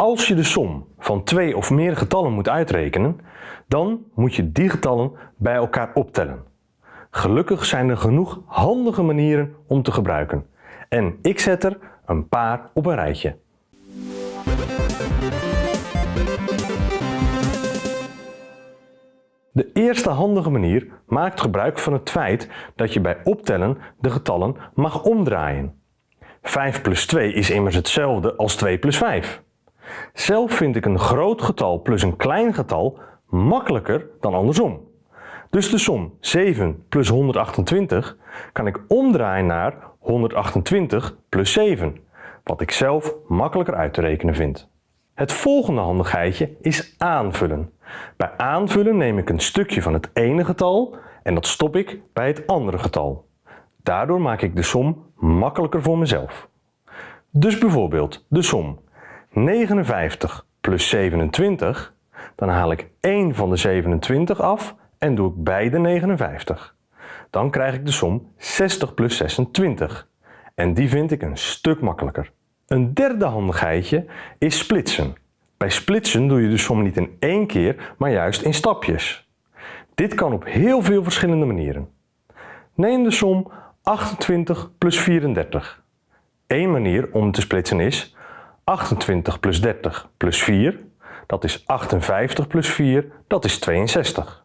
Als je de som van twee of meer getallen moet uitrekenen, dan moet je die getallen bij elkaar optellen. Gelukkig zijn er genoeg handige manieren om te gebruiken. En ik zet er een paar op een rijtje. De eerste handige manier maakt gebruik van het feit dat je bij optellen de getallen mag omdraaien. 5 plus 2 is immers hetzelfde als 2 plus 5. Zelf vind ik een groot getal plus een klein getal makkelijker dan andersom. Dus de som 7 plus 128 kan ik omdraaien naar 128 plus 7, wat ik zelf makkelijker uit te rekenen vind. Het volgende handigheidje is aanvullen. Bij aanvullen neem ik een stukje van het ene getal en dat stop ik bij het andere getal. Daardoor maak ik de som makkelijker voor mezelf. Dus bijvoorbeeld de som 59 plus 27, dan haal ik 1 van de 27 af en doe ik beide 59. Dan krijg ik de som 60 plus 26 en die vind ik een stuk makkelijker. Een derde handigheidje is splitsen. Bij splitsen doe je de som niet in één keer, maar juist in stapjes. Dit kan op heel veel verschillende manieren. Neem de som 28 plus 34. Eén manier om te splitsen is 28 plus 30 plus 4, dat is 58 plus 4, dat is 62.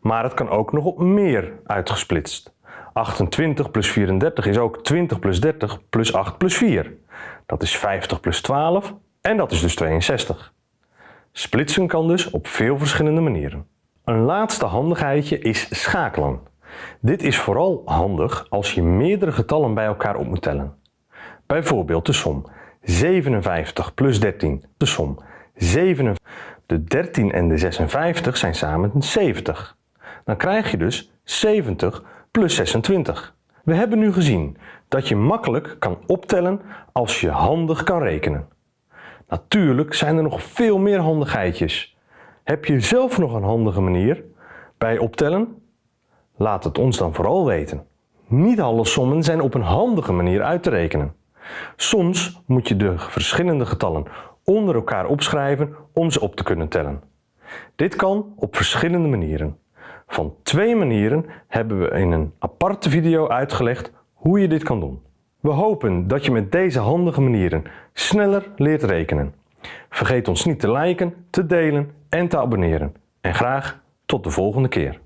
Maar het kan ook nog op meer uitgesplitst. 28 plus 34 is ook 20 plus 30 plus 8 plus 4. Dat is 50 plus 12 en dat is dus 62. Splitsen kan dus op veel verschillende manieren. Een laatste handigheidje is schakelen. Dit is vooral handig als je meerdere getallen bij elkaar op moet tellen. Bijvoorbeeld de som 57 plus 13, de som 7. De 13 en de 56 zijn samen 70. Dan krijg je dus 70 plus 26. We hebben nu gezien dat je makkelijk kan optellen als je handig kan rekenen. Natuurlijk zijn er nog veel meer handigheidjes. Heb je zelf nog een handige manier bij optellen? Laat het ons dan vooral weten. Niet alle sommen zijn op een handige manier uit te rekenen. Soms moet je de verschillende getallen onder elkaar opschrijven om ze op te kunnen tellen. Dit kan op verschillende manieren. Van twee manieren hebben we in een aparte video uitgelegd hoe je dit kan doen. We hopen dat je met deze handige manieren sneller leert rekenen. Vergeet ons niet te liken, te delen en te abonneren. En graag tot de volgende keer.